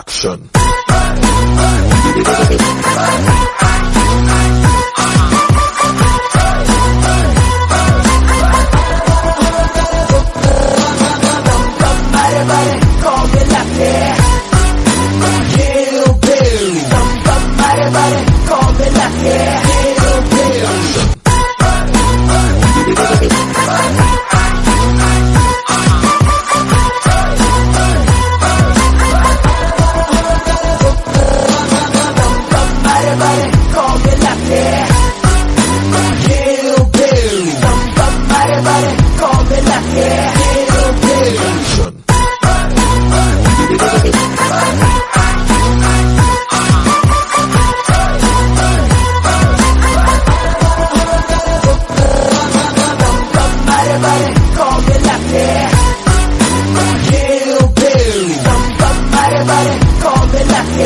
Action.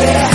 Yeah.